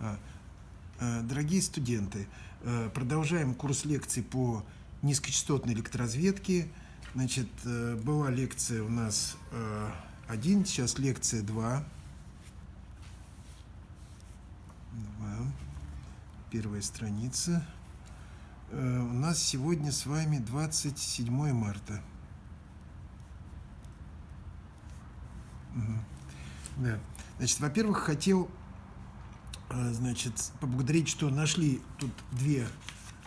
А, а, дорогие студенты, а, продолжаем курс лекций по низкочастотной электроразведке. Значит, э, была лекция у нас один, сейчас лекция два. Два. Первая страница. Э, у нас сегодня с вами 27 марта. Угу. Да. Значит, во-первых, хотел э, значит, поблагодарить, что нашли тут две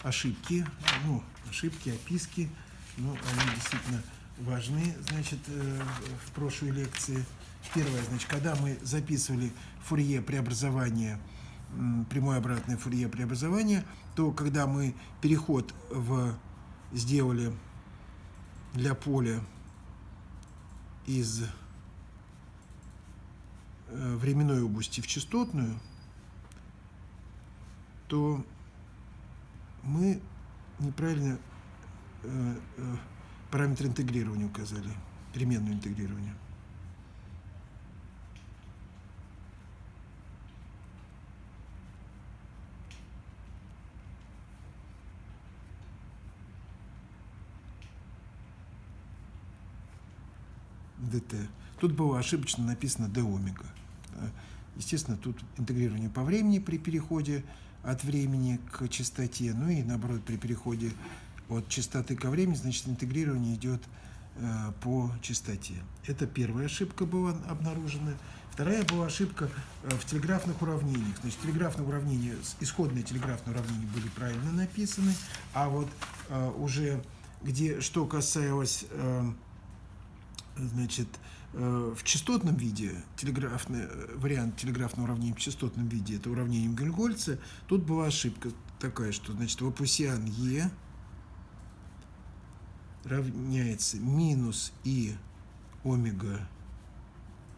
ошибки, ну, ошибки, описки, ну, они действительно важны, значит, э, в прошлой лекции. Первое, значит, когда мы записывали фурье преобразования, прямое обратное фурье преобразования, то когда мы переход в сделали для поля из Э, временной области в частотную, то мы неправильно э, э, параметр интегрирования указали, переменную интегрирование. ДТ. Тут было ошибочно написано d омега. Естественно, тут интегрирование по времени при переходе от времени к частоте, ну и наоборот при переходе от частоты ко времени, значит, интегрирование идет э, по частоте. Это первая ошибка была обнаружена. Вторая была ошибка э, в телеграфных уравнениях. Значит, телеграфные уравнения, исходные телеграфные уравнения были правильно написаны, а вот э, уже где, что касалось, э, значит, Э, в частотном виде, телеграфный, э, вариант телеграфного уравнения в частотном виде, это уравнение Гельгольца, тут была ошибка такая, что, значит, вапусиан Е равняется минус И омега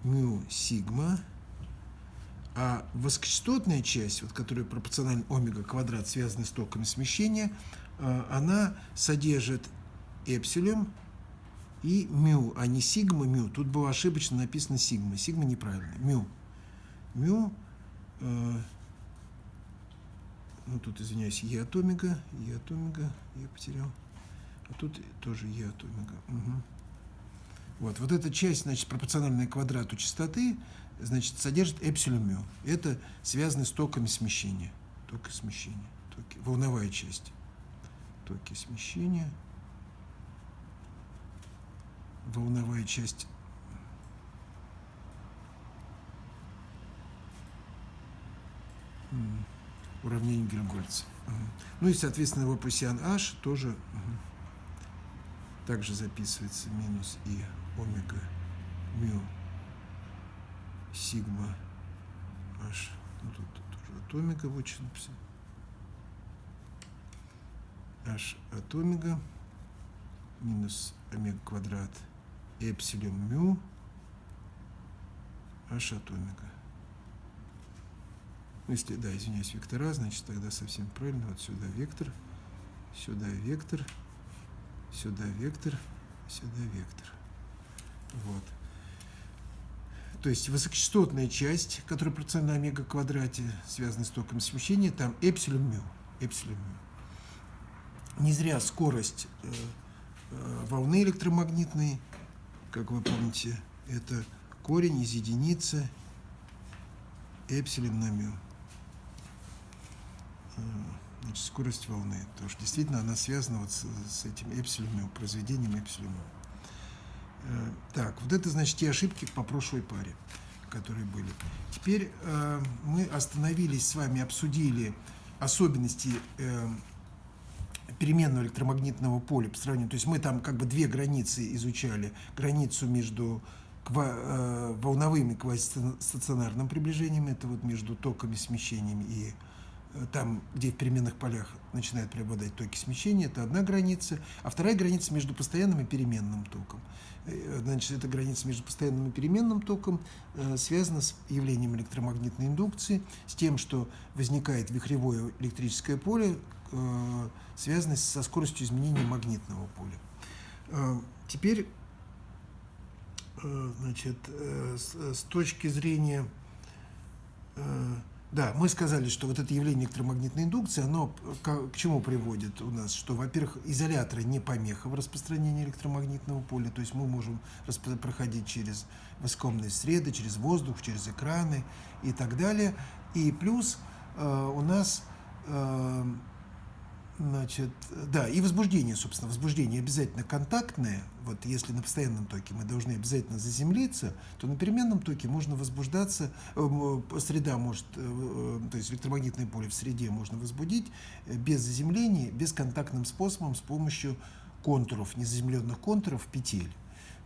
мю сигма, а высокочастотная часть, вот, которая пропорциональна омега квадрат, связанная с токами смещения, э, она содержит эпсилон и мю, а не сигма мю. Тут было ошибочно написано сигма. Сигма неправильно. Мю. Мю, э, ну тут, извиняюсь, Е от омега, Е от омега, я потерял. А тут тоже Е от омега. Угу. Вот, вот эта часть, значит, пропорциональная квадрату частоты, значит, содержит эпсилон мю. Это связано с токами смещения. Токи смещения. Токи, волновая часть. Токи смещения волновая часть уравнение Гельмгольца. Ну и, соответственно, его пассиан H тоже также записывается минус и омега мю сигма H. Ну, тут, тоже от омега вычтем. H от омега минус омега квадрат – эпсилон мю h от омега. Ну, если, да, извиняюсь, вектора, значит, тогда совсем правильно. Вот сюда вектор, сюда вектор, сюда вектор, сюда вектор. Вот. То есть высокочастотная часть, которая пропорциональна омега квадрате, связана с током смещения, там эпсилон мю. Эпсилон мю. Не зря скорость э, э, волны электромагнитной как вы помните, это корень из единицы эпсилон на мю. А, значит, скорость волны. Потому что действительно она связана вот с, с этим эпсилон произведением эпсилон э, Так, вот это, значит, те ошибки по прошлой паре, которые были. Теперь э, мы остановились с вами, обсудили особенности э, переменного электромагнитного поля по сравнению. То есть мы там как бы две границы изучали. Границу между э, волновым и квазистационарным приближением, это вот между токами, смещениями и э, там, где в переменных полях начинают преобладать токи смещения, это одна граница, а вторая граница между постоянным и переменным током. Э, значит, эта граница между постоянным и переменным током связана с явлением электромагнитной индукции, с тем, что возникает вихревое электрическое поле, э, связанной со скоростью изменения магнитного поля. Э, теперь, э, значит, с, точки зрения Да, мы сказали, что вот это явление электромагнитной индукции, оно к чему приводит у нас? Что, во-первых, изоляторы не помеха в распространении электромагнитного поля, то есть мы можем проходить через высокомные среды, через воздух, через экраны и так далее. И плюс э, у нас э, Значит, да, и возбуждение, собственно, возбуждение обязательно контактное. Вот если на постоянном токе мы должны обязательно заземлиться, то на переменном токе можно возбуждаться, э, среда может, э, э, то есть электромагнитное поле в среде можно возбудить без заземления, бесконтактным способом с помощью контуров, незаземленных контуров петель.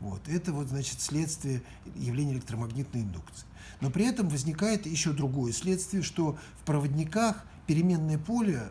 Вот. Это вот, значит, следствие явления электромагнитной индукции. Но при этом возникает еще другое следствие, что в проводниках переменное поле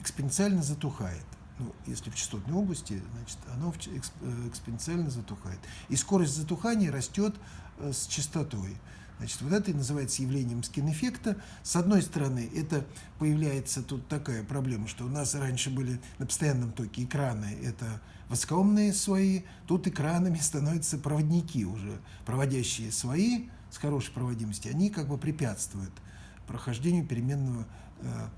экспоненциально затухает. Ну, если в частотной области, значит, оно э, экспоненциально затухает. И скорость затухания растет э, с частотой. Значит, вот это и называется явлением скин-эффекта. С одной стороны, это появляется тут такая проблема, что у нас раньше были на постоянном токе экраны, это высокоумные свои, тут экранами становятся проводники уже, проводящие свои с хорошей проводимостью, они как бы препятствуют прохождению переменного э,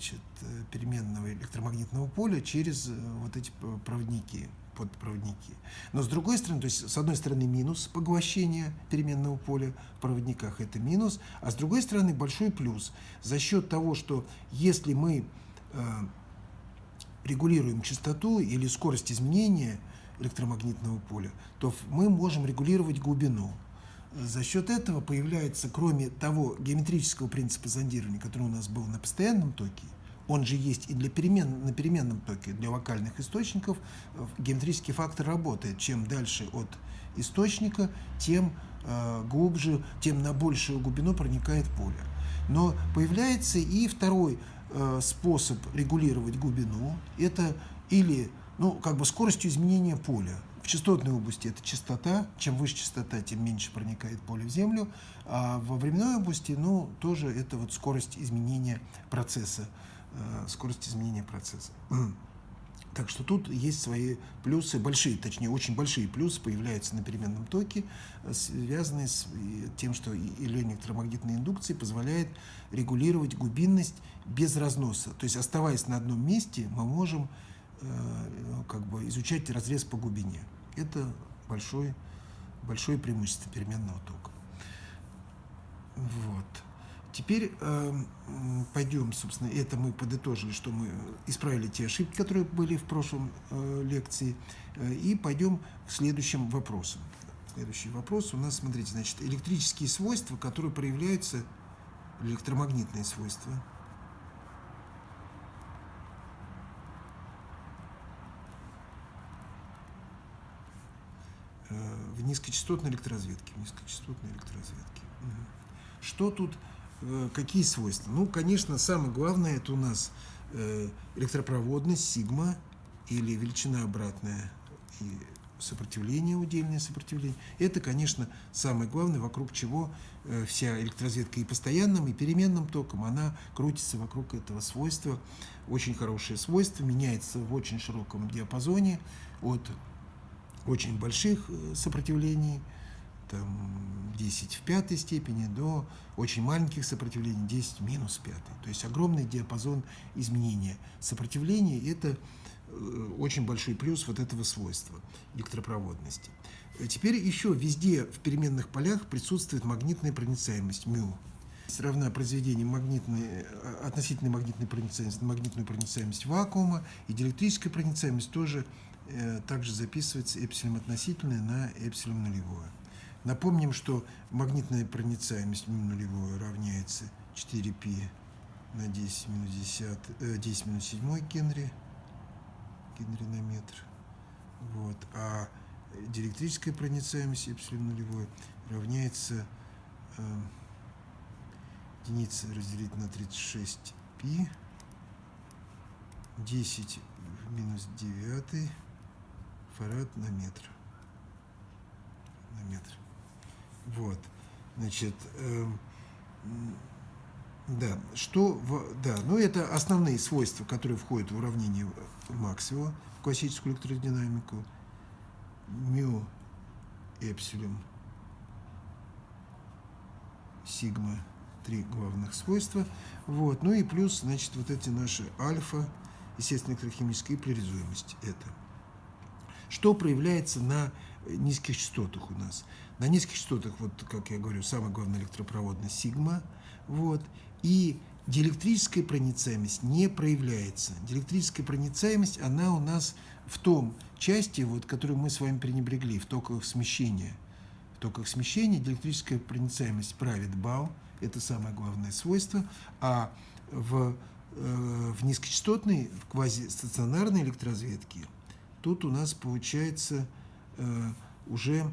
значит, э, переменного электромагнитного поля через э, вот эти проводники, подпроводники. Но с другой стороны, то есть с одной стороны минус поглощения переменного поля в проводниках, это минус, а с другой стороны большой плюс. За счет того, что если мы э, регулируем частоту или скорость изменения электромагнитного поля, то мы можем регулировать глубину. За счет этого появляется, кроме того геометрического принципа зондирования, который у нас был на постоянном токе, он же есть и для перемен, на переменном токе, для локальных источников, э, геометрический фактор работает. Чем дальше от источника, тем э, глубже, тем на большую глубину проникает поле. Но появляется и второй э, способ регулировать глубину. Это или ну, как бы скоростью изменения поля частотной области это частота. Чем выше частота, тем меньше проникает поле в Землю. А во временной области, ну, тоже это вот скорость изменения процесса. Э, скорость изменения процесса. Так что тут есть свои плюсы, большие, точнее, очень большие плюсы появляются на переменном токе, э, связанные с тем, что электромагнитная индукция позволяет регулировать глубинность без разноса. То есть, оставаясь на одном месте, мы можем э, как бы изучать разрез по глубине. Это большое, большое преимущество переменного тока. Вот. Теперь э, пойдем, собственно, это мы подытожили, что мы исправили те ошибки, которые были в прошлом э, лекции, э, и пойдем к следующим вопросам. Следующий вопрос у нас, смотрите, значит, электрические свойства, которые проявляются, электромагнитные свойства – в низкочастотной электроразведке. В низкочастотной электроразведке. Что тут, э, какие свойства? Ну, конечно, самое главное, это у нас э, электропроводность, сигма, или величина обратная, и сопротивление, удельное сопротивление. Это, конечно, самое главное, вокруг чего вся электроразведка и постоянным, и переменным током, она крутится вокруг этого свойства. Очень хорошее свойство, меняется в очень широком диапазоне от очень больших э, сопротивлений, там 10 в пятой степени, до очень маленьких сопротивлений 10 минус пятой. То есть огромный диапазон изменения сопротивления – это э, очень большой плюс вот этого свойства электропроводности. Э, теперь еще везде в переменных полях присутствует магнитная проницаемость μ. Равна произведению магнитной, относительной магнитной проницаемости, магнитную проницаемость вакуума, и диэлектрическая проницаемость тоже также записывается эпсилон относительное на эпсилон нулевое. Напомним, что магнитная проницаемость нулевое равняется 4π на 10 минус 10, 10 минус 7 Генри, Генри на метр. Вот. А диэлектрическая проницаемость эпсилон нулевое равняется э, единица разделить на 36 π 10 в минус 9 фарад на метр. На метр. Вот. Значит, э, да, что, в, да, ну это основные свойства, которые входят в уравнение Максвелла, в классическую электродинамику. Мю, эпсилон, сигма три главных свойства. Вот. Ну и плюс, значит, вот эти наши альфа, естественно, электрохимическая и это. Что проявляется на низких частотах у нас? На низких частотах, вот как я говорю, самая главная электропроводность сигма, вот, и диэлектрическая проницаемость не проявляется. Диэлектрическая проницаемость, она у нас в том части, вот, которую мы с вами пренебрегли, в токовых смещения. В токовых смещения диэлектрическая проницаемость правит бал, это самое главное свойство, а в, э, в низкочастотной, в квазистационарной электроразведке тут у нас получается э, уже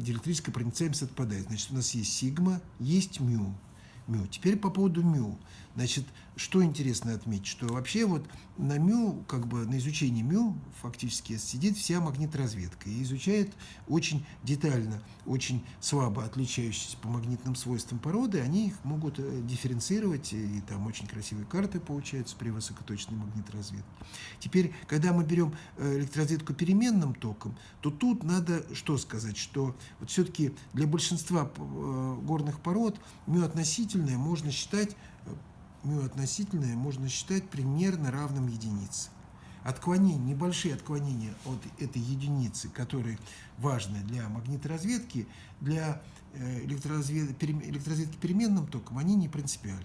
диэлектрическая проницаемость отпадает. Значит, у нас есть сигма, есть мю мю. Теперь по поводу мю. Значит, что интересно отметить, что вообще вот на МЮ, как бы на изучении МЮ фактически сидит вся магниторазведка и изучает очень детально, очень слабо отличающиеся по магнитным свойствам породы, они их могут э, дифференцировать, и там очень красивые карты получаются при высокоточной магниторазведке. Теперь, когда мы берем э, электроразведку переменным током, то тут надо что сказать, что вот все-таки для большинства э, горных пород МЮ относительное можно считать μ относительное можно считать примерно равным единице. Отклонения, небольшие отклонения от этой единицы, которые важны для магниторазведки, для э, электроразведки, электроразведки переменным током, они не принципиальны.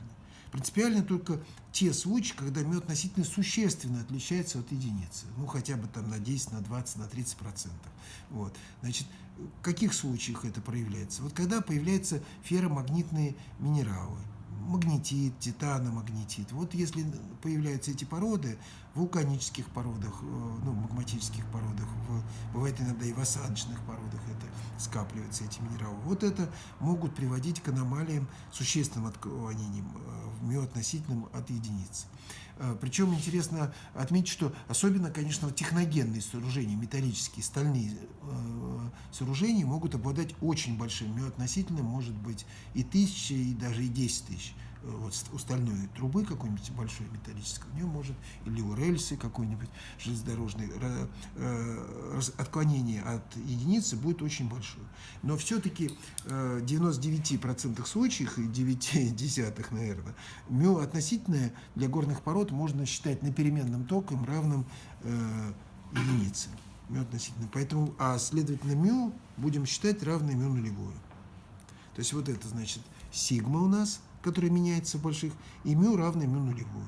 Принципиальны только те случаи, когда мед относительно существенно отличается от единицы. Ну, хотя бы там на 10, на 20, на 30 процентов. Вот. Значит, в каких случаях это проявляется? Вот когда появляются ферромагнитные минералы – магнетит, титаномагнетит. Вот если появляются эти породы в вулканических породах, э, ну, магматических породах, бывает иногда и в осадочных породах это скапливаются эти минералы, вот это могут приводить к аномалиям, существенным отклонениям э, в миоотносительном от единицы. Э, Причем интересно отметить, что особенно, конечно, техногенные сооружения, металлические, стальные э, сооружения могут обладать очень большим миоотносительным, может быть и тысячи, и даже и 10 тысяч вот у стальной трубы какой-нибудь большой металлической, у нее может, или у рельсы какой-нибудь железнодорожной, э, отклонение от единицы будет очень большое. Но все-таки э, в 99% случаев, и 9 десятых, наверное, мю относительное для горных пород можно считать на переменном током равным э, единице. Мю относительно. Поэтому, а следовательно, мю будем считать равной мю нулевую. То есть вот это значит сигма у нас – которая меняется в больших, и μ равно μ нулевую.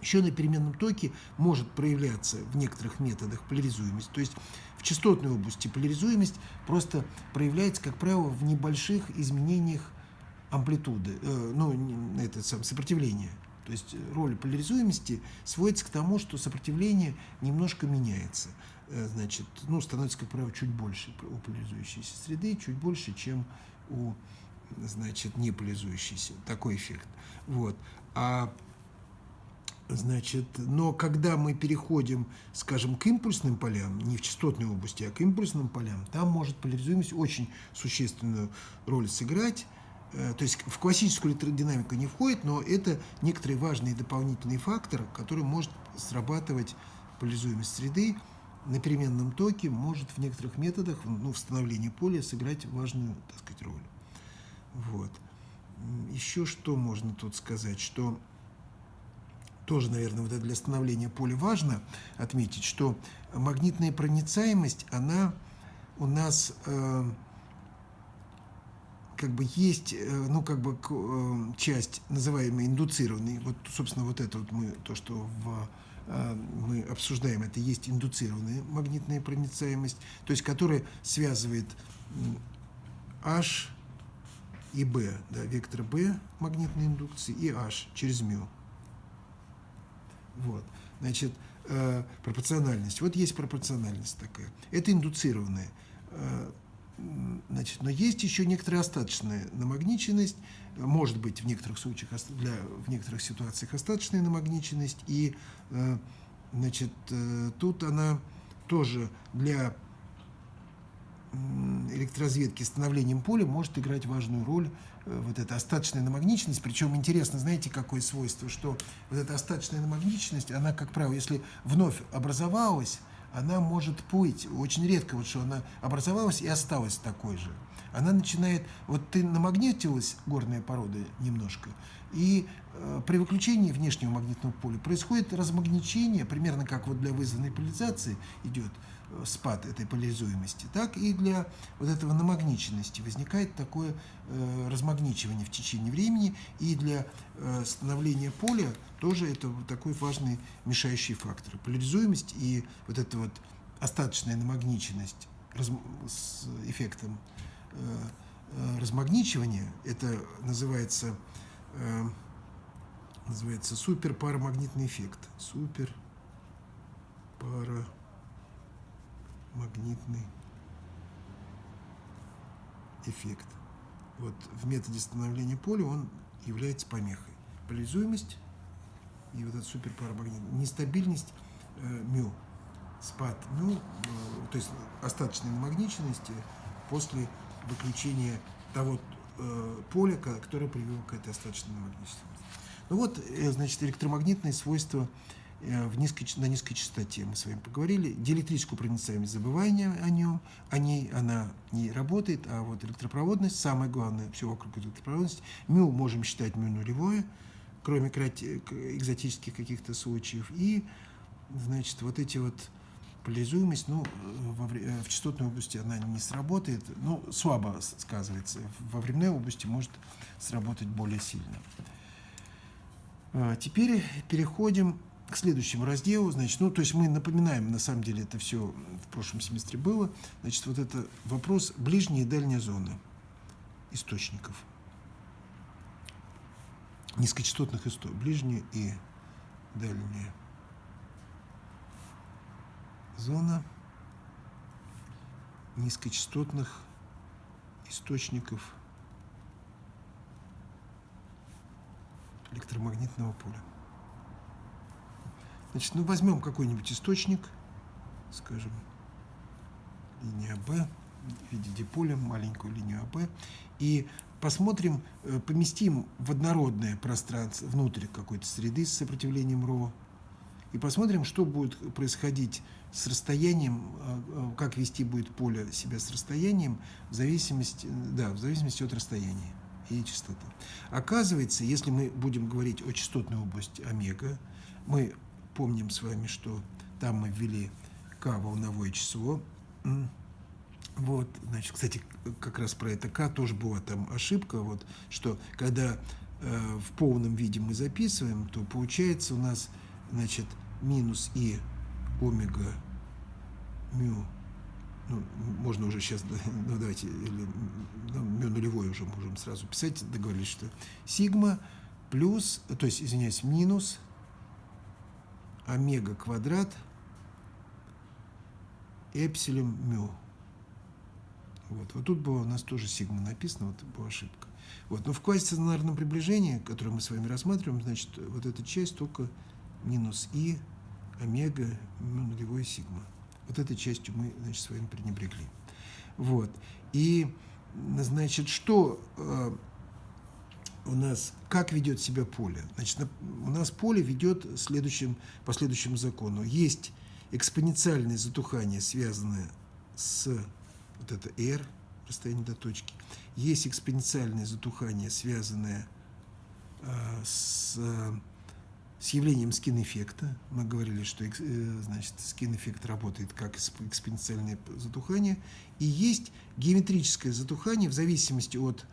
Еще на переменном токе может проявляться в некоторых методах поляризуемость. То есть в частотной области поляризуемость просто проявляется, как правило, в небольших изменениях амплитуды, э, ну, это сам, сопротивления. То есть роль поляризуемости сводится к тому, что сопротивление немножко меняется. Э, значит, ну, становится, как правило, чуть больше у поляризующейся среды, чуть больше, чем у значит, не поляризующийся. Такой эффект. Вот. А Значит, но когда мы переходим, скажем, к импульсным полям, не в частотной области, а к импульсным полям, там может поляризуемость очень существенную роль сыграть. Э, то есть в классическую электродинамику не входит, но это некоторый важный дополнительный фактор, который может срабатывать поляризуемость среды на переменном токе, может в некоторых методах ну, восстановления поля сыграть важную так сказать, роль. Вот. Еще что можно тут сказать, что тоже, наверное, вот это для становления поля важно отметить, что магнитная проницаемость, она у нас э, как бы есть, э, ну, как бы э, часть, называемая индуцированной, вот, собственно, вот это вот мы, то, что в, э, мы обсуждаем, это есть индуцированная магнитная проницаемость, то есть которая связывает H и B, да, вектор B магнитной индукции и H через μ. Вот, значит, э, пропорциональность. Вот есть пропорциональность такая. Это индуцированная. Э, значит, но есть еще некоторая остаточная намагниченность, может быть в некоторых случаях, для, в некоторых ситуациях остаточная намагниченность, и э, значит, э, тут она тоже для электроразведки становлением поля может играть важную роль э, вот эта остаточная намагниченность. Причем интересно, знаете, какое свойство, что вот эта остаточная намагниченность, она, как правило, если вновь образовалась, она может плыть. Очень редко, вот что она образовалась и осталась такой же. Она начинает, вот ты намагнитилась, горная порода, немножко, и э, при выключении внешнего магнитного поля происходит размагничение, примерно как вот для вызванной поляризации идет спад этой поляризуемости, так и для вот этого намагниченности возникает такое э, размагничивание в течение времени, и для э, становления поля тоже это такой важный мешающий фактор. Поляризуемость и вот эта вот остаточная намагниченность раз, с эффектом э, э, размагничивания, это называется э, называется суперпарамагнитный эффект. Супер парамагнитный эффект. Вот в методе становления поля он является помехой. Поляризуемость и вот этот суперпарамагнит, нестабильность э, мю, спад мю, э, то есть остаточной намагниченности после выключения того э, поля, которое привело к этой остаточной намагниченности. Ну вот, э, значит, электромагнитные свойства в низкой, на низкой частоте мы с вами поговорили. Диэлектрическую проницаемость забывания о нем, о ней она не работает, а вот электропроводность, самое главное, все вокруг электропроводности. Мю можем считать мю нулевое, кроме экзотических каких-то случаев. И, значит, вот эти вот поляризуемость, ну, во, в частотной области она не сработает, ну, слабо сказывается. Во временной области может сработать более сильно. Теперь переходим к следующему разделу. Значит, ну, то есть мы напоминаем, на самом деле это все в прошлом семестре было. Значит, вот это вопрос ближние и дальние зоны источников. Низкочастотных источников. Ближние и дальние. Зона низкочастотных источников электромагнитного поля. Значит, ну возьмем какой-нибудь источник, скажем, линия Б, в виде диполя, маленькую линию АБ, и посмотрим, э, поместим в однородное пространство, внутрь какой-то среды с сопротивлением РО, и посмотрим, что будет происходить с расстоянием, э, э, как вести будет поле себя с расстоянием, в зависимости, да, в зависимости от расстояния и частоты. Оказывается, если мы будем говорить о частотной области омега, мы помним с вами, что там мы ввели k волновое число. Вот, значит, кстати, как раз про это k тоже была там ошибка, вот, что когда э, в полном виде мы записываем, то получается у нас, значит, минус и омега мю ну, можно уже сейчас, ну, давайте, или ну, нулевой уже можем сразу писать, договорились, что сигма плюс, то есть, извиняюсь, минус омега квадрат эпсилон мю. Вот, вот тут было у нас тоже сигма написано, вот была ошибка. Вот, но в квазистационарном приближении, которое мы с вами рассматриваем, значит, вот эта часть только минус и омега ну, нулевой сигма. Вот этой частью мы, значит, с вами пренебрегли. Вот. И, значит, что э, у нас, как ведет себя поле? Значит, у нас поле ведет следующим, по следующему закону. Есть экспоненциальное затухание, связанное с вот это R, расстояние до точки. Есть экспоненциальное затухание, связанное э, с с явлением скин-эффекта. Мы говорили, что э, значит, скин-эффект работает как экспоненциальное затухание. И есть геометрическое затухание в зависимости от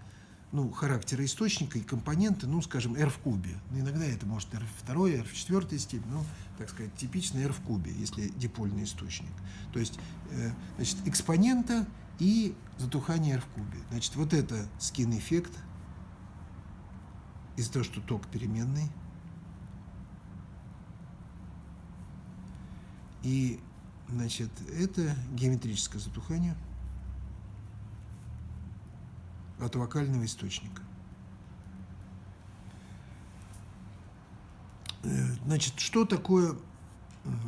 ну, характера источника и компонента, ну, скажем, R в кубе. Ну, иногда это может R в второй, R в четвертой степени, ну, так сказать, типично R в кубе, если дипольный источник. То есть, э, значит, экспонента и затухание R в кубе. Значит, вот это скин-эффект из-за того, что ток переменный, И, значит, это геометрическое затухание от локального источника. Э, значит, что такое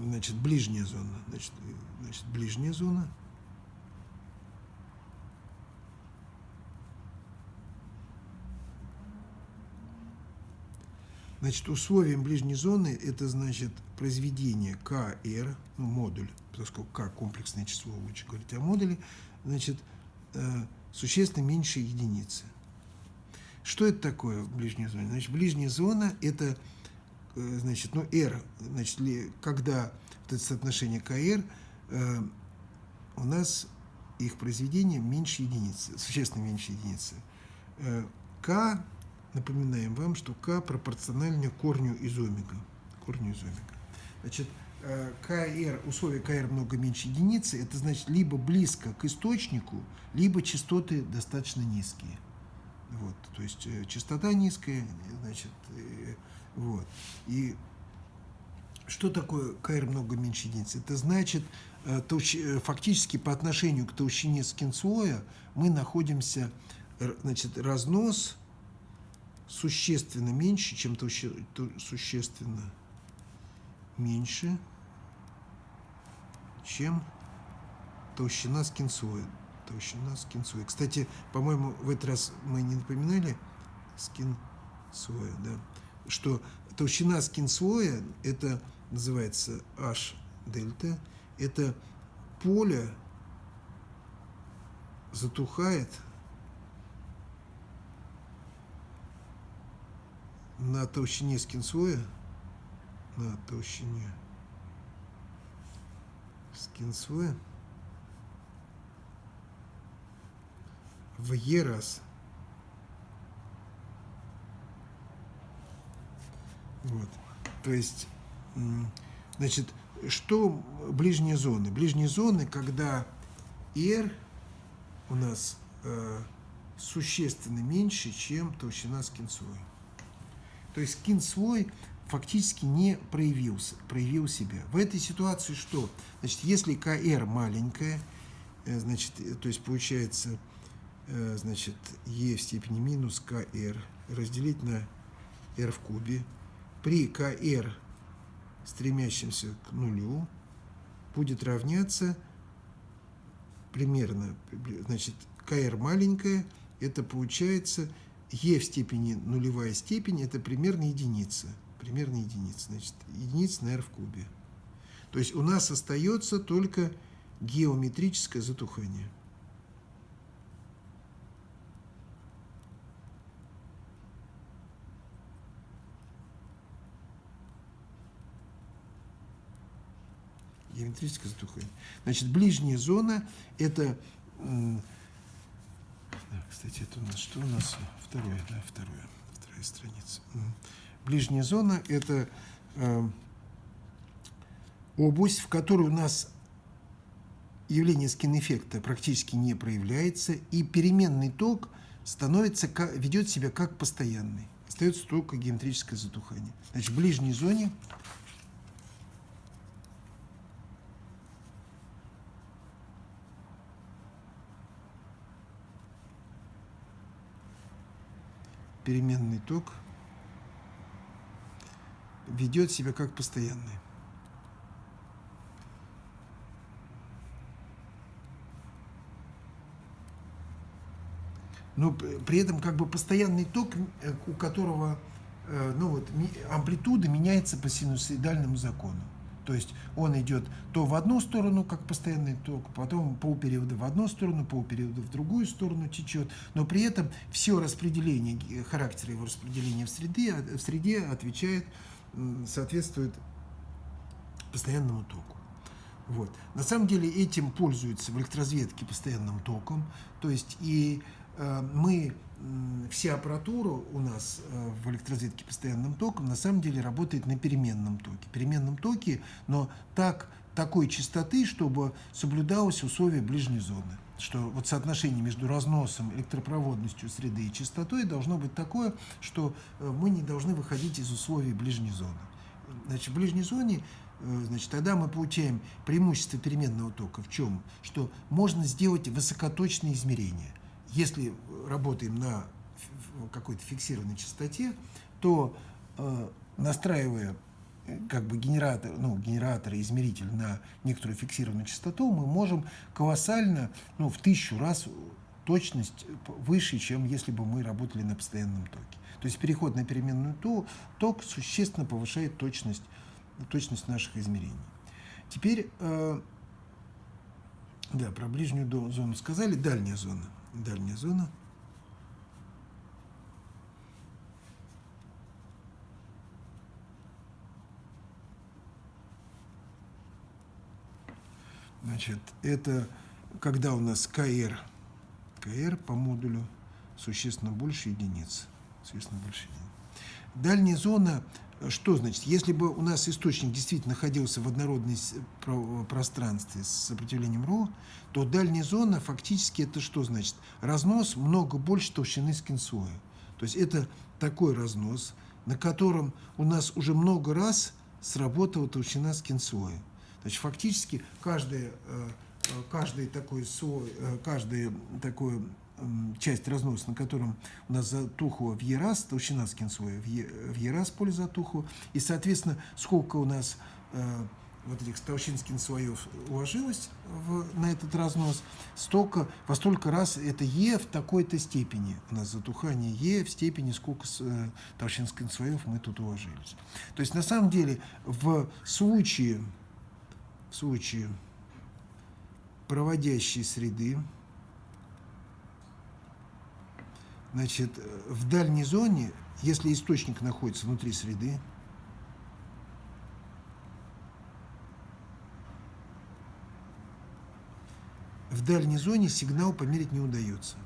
значит, ближняя зона? Значит, значит, ближняя зона – Значит, условием ближней зоны это значит произведение КР, ну, модуль, поскольку К комплексное число, лучше говорить о модуле, значит, э, существенно меньше единицы. Что это такое в ближней зоне? Значит, ближняя зона это, э, значит, ну, R, значит, когда вот это соотношение КР, э, у нас их произведение меньше единицы, существенно меньше единицы. Э, К Напоминаем вам, что k пропорционально корню из омега. Корню из омега. Значит, КР, условие КР много меньше единицы, это значит либо близко к источнику, либо частоты достаточно низкие. Вот, то есть э, частота низкая, значит, э, вот. И что такое КР много меньше единицы? Это значит, фактически по отношению к толщине скинслоя мы находимся, значит, разнос существенно меньше, чем толще, существенно меньше, чем толщина скинсоя. Толщина скинсоя. Кстати, по-моему, в этот раз мы не напоминали скинсоя, да, что толщина скинсоя, это называется H дельта, это поле затухает на толщине скинсоя, на толщине скинсоя в Е раз. Вот. То есть, значит, что ближние зоны? Ближние зоны, когда R у нас э, существенно меньше, чем толщина скинсоя. То есть скин свой фактически не проявился, проявил себя. В этой ситуации что? Значит, если КР маленькая, э, значит, э, то есть получается, э, значит, Е в степени минус КР разделить на R в кубе. При КР, стремящемся к нулю, будет равняться примерно, значит, КР маленькая, это получается e в степени нулевая степень – это примерно единица. Примерно единица. Значит, единица на r в кубе. То есть у нас остается только геометрическое затухание. Геометрическое затухание. Значит, ближняя зона – это да, кстати, это у нас что у нас? Второе, да, второе, вторая страница. Ближняя зона – это э, область, в которой у нас явление скин-эффекта практически не проявляется, и переменный ток становится, ведет себя как постоянный. Остается только геометрическое затухание. Значит, в ближней зоне переменный ток ведет себя как постоянный. Но при этом как бы постоянный ток, э, у которого э, ну вот, амплитуда меняется по синусоидальному закону. То есть он идет то в одну сторону, как постоянный ток, потом полпериода в одну сторону, полпериода в другую сторону течет, но при этом все распределение, характер его распределения в среде, в среде отвечает, соответствует постоянному току. Вот. На самом деле этим пользуются в электроразведке постоянным током, то есть и э, мы вся аппаратура у нас э, в электроразведке постоянным током на самом деле работает на переменном токе. Переменном токе, но так, такой частоты, чтобы соблюдалось условие ближней зоны. Что вот соотношение между разносом, электропроводностью среды и частотой должно быть такое, что э, мы не должны выходить из условий ближней зоны. Значит, в ближней зоне э, значит, тогда мы получаем преимущество переменного тока в чем? Что можно сделать высокоточные измерения если работаем на какой-то фиксированной частоте, то э, настраивая как бы генератор, ну, генератор и измеритель на некоторую фиксированную частоту, мы можем колоссально, ну, в тысячу раз точность выше, чем если бы мы работали на постоянном токе. То есть переход на переменную ток существенно повышает точность, точность наших измерений. Теперь, э, да, про ближнюю зону сказали, дальняя зона. Дальняя зона. Значит, это когда у нас КР, КР по модулю существенно больше единиц. Существенно больше единиц. Дальняя зона, что значит? Если бы у нас источник действительно находился в однородной пространстве с сопротивлением ро, то дальняя зона фактически это что значит? Разнос много больше толщины скинсоя. То есть это такой разнос, на котором у нас уже много раз сработала толщина скинсоя. Значит, фактически каждый, э, э, каждый такой слой, э, каждый такой часть разноса, на котором у нас затухло в Е раз, толщина скинсоя в Е, в Е раз поле затухло, и, соответственно, сколько у нас вот этих толщин скинсоев уложилось в, на этот разнос, столько, во столько раз это Е в такой-то степени. У нас затухание Е в степени, сколько э, толщин скинсоев мы тут уложились. То есть, на самом деле, в случае в случае проводящей среды, значит, в дальней зоне, если источник находится внутри среды, в дальней зоне сигнал померить не удается.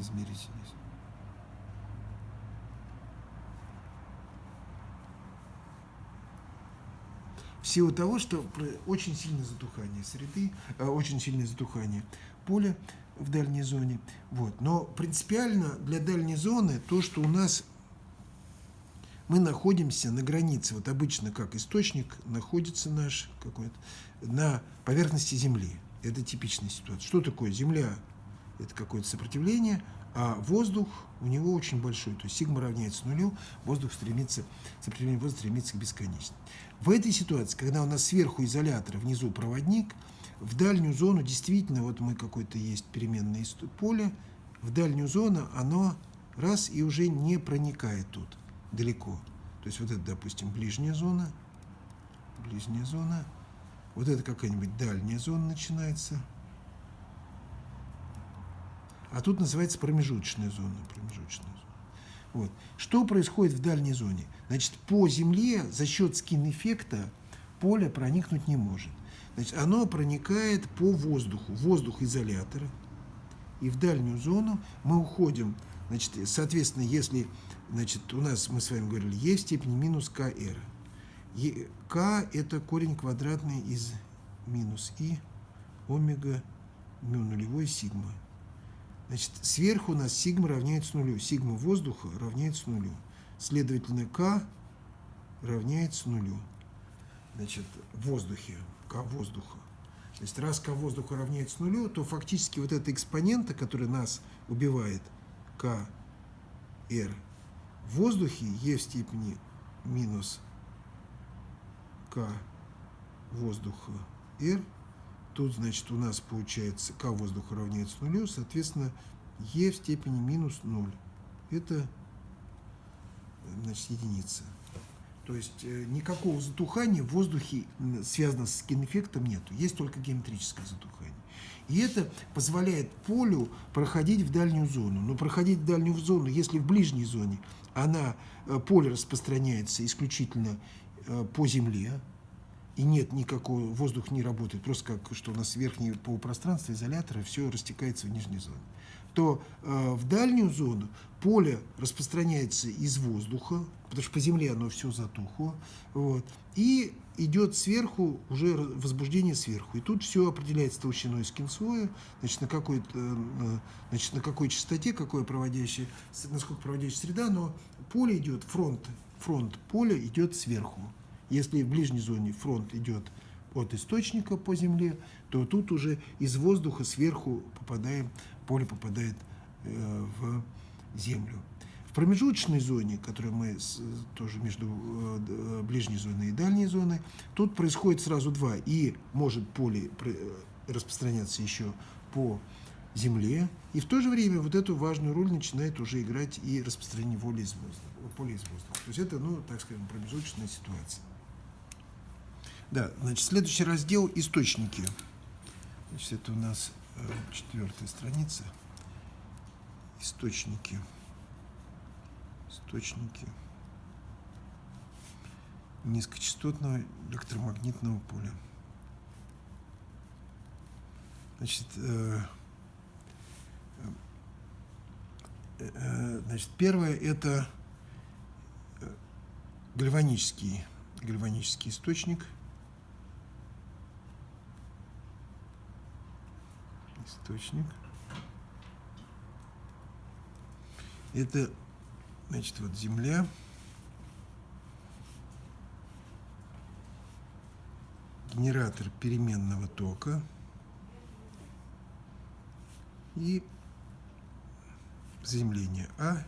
Измерить здесь. В силу того, что очень сильное затухание среды, э, очень сильное затухание поля в дальней зоне. Вот. Но принципиально для дальней зоны то, что у нас мы находимся на границе, вот обычно как источник находится наш какой-то на поверхности Земли. Это типичная ситуация. Что такое Земля? Это какое-то сопротивление, а воздух у него очень большой, то есть сигма равняется нулю, воздух стремится, сопротивление воздуха стремится к бесконечности. В этой ситуации, когда у нас сверху изолятор, внизу проводник, в дальнюю зону действительно, вот мы какое-то есть переменное поле, в дальнюю зону оно раз и уже не проникает тут далеко. То есть вот это, допустим, ближняя зона, ближняя зона, вот это какая-нибудь дальняя зона начинается – а тут называется промежуточная зона. Промежуточная зона. Вот. Что происходит в дальней зоне? Значит, по Земле за счет скин-эффекта поле проникнуть не может. Значит, оно проникает по воздуху, воздух изолятора. И в дальнюю зону мы уходим, значит, соответственно, если значит, у нас, мы с вами говорили, Е в степени минус КР. К – это корень квадратный из минус И омега мю нулевой сигма. Значит, сверху у нас сигма равняется нулю. Сигма воздуха равняется нулю. Следовательно, К равняется нулю. Значит, в воздухе, К воздуха. То есть, раз К воздуха равняется нулю, то фактически вот эта экспонента, которая нас убивает, К, R, в воздухе Е в степени минус К воздуха R Тут, значит, у нас получается К воздуха равняется нулю, соответственно, Е в степени минус 0. Это, значит, единица. То есть э, никакого затухания в воздухе, связанного с скин-эффектом, нету. Есть только геометрическое затухание. И это позволяет полю проходить в дальнюю зону. Но проходить в дальнюю зону, если в ближней зоне она, э, поле распространяется исключительно э, по Земле, и нет никакого, воздух не работает, просто как что у нас верхнее полупространство изолятора, все растекается в нижней зоне, то э, в дальнюю зону поле распространяется из воздуха, потому что по земле оно все затухло, вот, и идет сверху уже возбуждение сверху. И тут все определяется толщиной скинслоя, значит, на какой, э, значит, на какой частоте, какое проводящее, насколько проводящая среда, но поле идет, фронт, фронт поля идет сверху. Если в ближней зоне фронт идет от источника по земле, то тут уже из воздуха сверху попадаем, поле попадает э, в землю. В промежуточной зоне, которую мы тоже между э, ближней зоной и дальней зоной, тут происходит сразу два. И может поле распространяться еще по Земле, и в то же время вот эту важную роль начинает уже играть и распространение воли из воздуха, поля из воздуха. То есть это, ну, так скажем, промежуточная ситуация. Да, значит, следующий раздел – источники. Значит, это у нас э, четвертая страница. Источники. Источники низкочастотного электромагнитного поля. Значит, э, Э, значит, первое – это э, гальванический, гальванический источник. Источник. Это, значит, вот Земля. Генератор переменного тока. И заземления А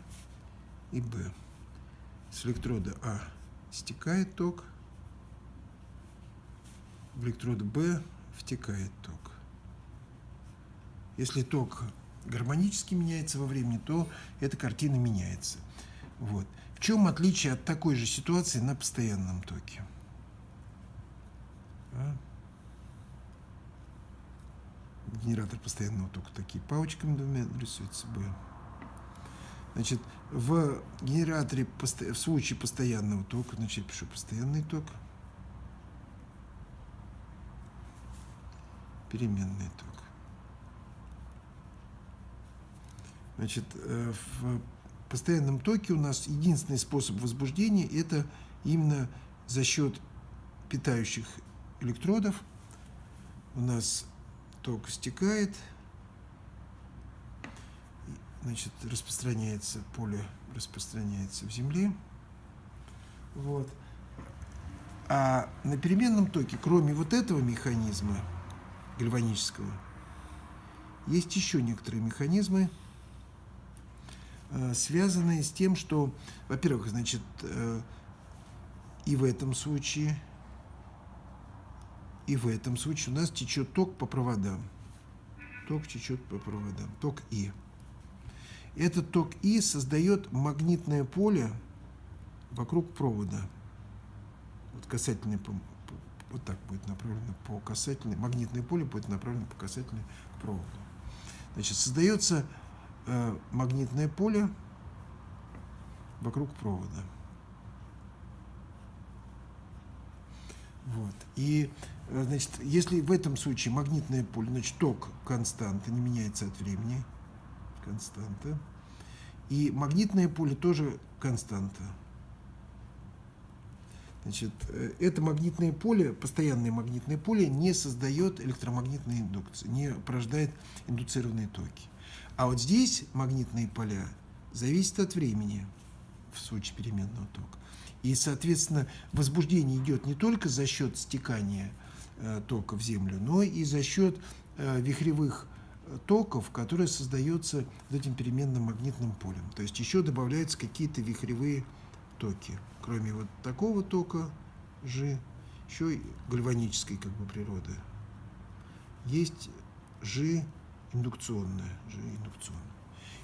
и Б. С электрода А стекает ток, в электрод Б втекает ток. Если ток гармонически меняется во времени, то эта картина меняется. Вот. В чем отличие от такой же ситуации на постоянном токе? А? Генератор постоянного тока такие палочками двумя рисует собой. Значит, в генераторе, в случае постоянного тока, значит, пишу постоянный ток, переменный ток. Значит, э, в постоянном токе у нас единственный способ возбуждения – это именно за счет питающих электродов. У нас ток стекает – значит, распространяется, поле распространяется в Земле. Вот. А на переменном токе, кроме вот этого механизма гальванического, есть еще некоторые механизмы, связанные с тем, что, во-первых, значит, э, и в этом случае, и в этом случае у нас течет ток по проводам. Ток течет по проводам, ток И. Этот ток И создает магнитное поле вокруг провода. Вот касательное, вот так будет направлено по касательной, магнитное поле будет направлено по касательной к проводу. Значит, создается э, магнитное поле вокруг провода. Вот. И, э, значит, если в этом случае магнитное поле, значит, ток константа, не меняется от времени, константа. И магнитное поле тоже константа. Значит, э, это магнитное поле, постоянное магнитное поле, не создает электромагнитной индукции, не порождает индуцированные токи. А вот здесь магнитные поля зависят от времени в случае переменного тока. И, соответственно, возбуждение идет не только за счет стекания э, тока в Землю, но и за счет э, вихревых токов, которые создаются этим переменным магнитным полем. То есть еще добавляются какие-то вихревые токи. Кроме вот такого тока G, еще и гальванической как бы природы. Есть G индукционная, G индукционная.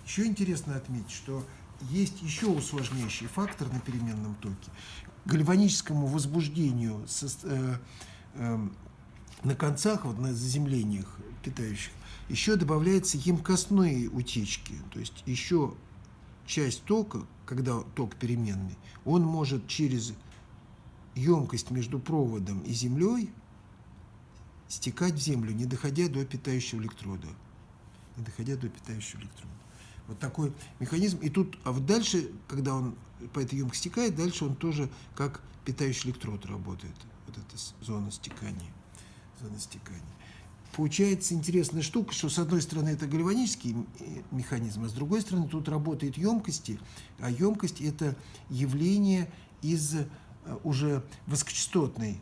Еще интересно отметить, что есть еще усложняющий фактор на переменном токе. Гальваническому возбуждению со, э, э, на концах, вот на заземлениях питающих, еще добавляются емкостные утечки, то есть еще часть тока, когда ток переменный, он может через емкость между проводом и землей стекать в землю, не доходя до питающего электрода. Не доходя до питающего электрода. Вот такой механизм. И тут, а вот дальше, когда он по этой емкости стекает, дальше он тоже как питающий электрод работает. Вот эта зона стекания. Зона стекания получается интересная штука, что с одной стороны это гальванический механизм, а с другой стороны тут работают емкости, а емкость это явление из э, уже высокочастотной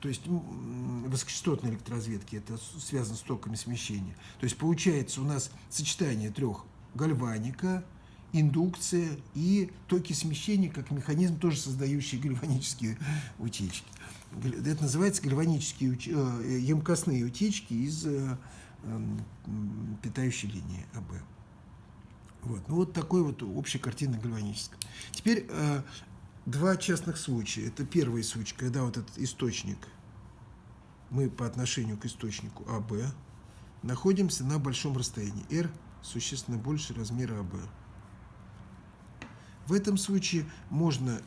то есть высокочастотной электроразведки, это связано с токами смещения. То есть получается у нас сочетание трех гальваника индукция и токи смещения как механизм, тоже создающий гальванические утечки. Это называется гальванические. Э, емкостные утечки из э, эм, питающей линии АБ. Вот. Ну, вот такой вот общая картина гальваническая. Теперь э, два частных случая. Это первый случай, когда вот этот источник, мы по отношению к источнику АБ находимся на большом расстоянии. R существенно больше размера АБ. В этом случае можно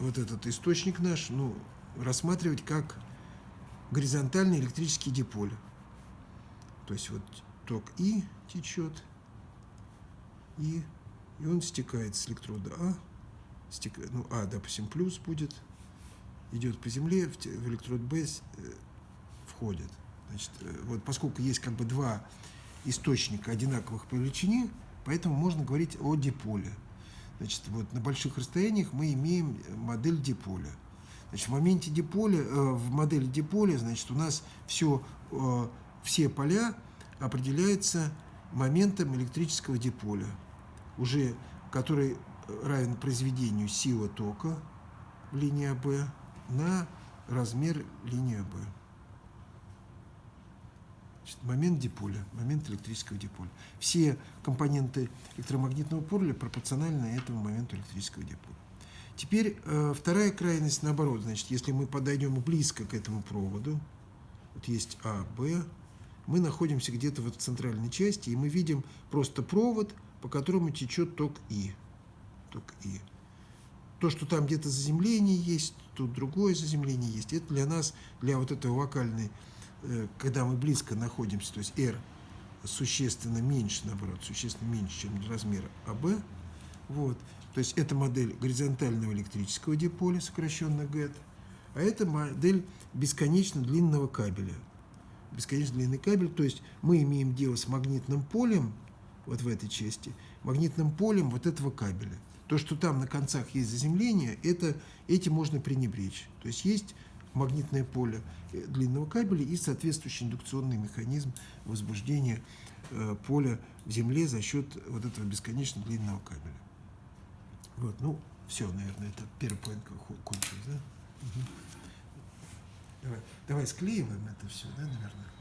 вот этот источник наш ну, рассматривать как горизонтальный электрический диполь. То есть вот ток И течет, и, и он стекает с электрода А, стекает, ну А, допустим, плюс будет, идет по земле, в, в электрод Б э, входит. Значит, э, вот поскольку есть как бы два источника одинаковых по величине, поэтому можно говорить о диполе. Значит, вот на больших расстояниях мы имеем модель диполя. Значит, в моменте диполя, э, в модели диполя, значит, у нас все, э, все поля определяются моментом электрического диполя, уже который равен произведению силы тока в линии АБ на размер линии АБ. Значит, момент диполя, момент электрического диполя. Все компоненты электромагнитного поля пропорциональны этому моменту электрического диполя. Теперь э, вторая крайность наоборот. Значит, если мы подойдем близко к этому проводу, вот есть А, Б, мы находимся где-то в центральной части, и мы видим просто провод, по которому течет ток И. Ток И. То, что там где-то заземление есть, тут другое заземление есть, это для нас, для вот этого вокальной Э, когда мы близко находимся, то есть R существенно меньше, наоборот, существенно меньше, чем размер АБ, вот, то есть это модель горизонтального электрического диполя, сокращенно ГЭТ, а это модель бесконечно длинного кабеля. Бесконечно длинный кабель, то есть мы имеем дело с магнитным полем, вот в этой части, магнитным полем вот этого кабеля. То, что там на концах есть заземление, это, этим можно пренебречь. То есть есть магнитное поле э, длинного кабеля и соответствующий индукционный механизм возбуждения э, поля в Земле за счет вот этого бесконечно длинного кабеля. Вот, ну, все, наверное, это первый поинт кончилось, да? Угу. Давай, давай склеиваем это все, да, наверное?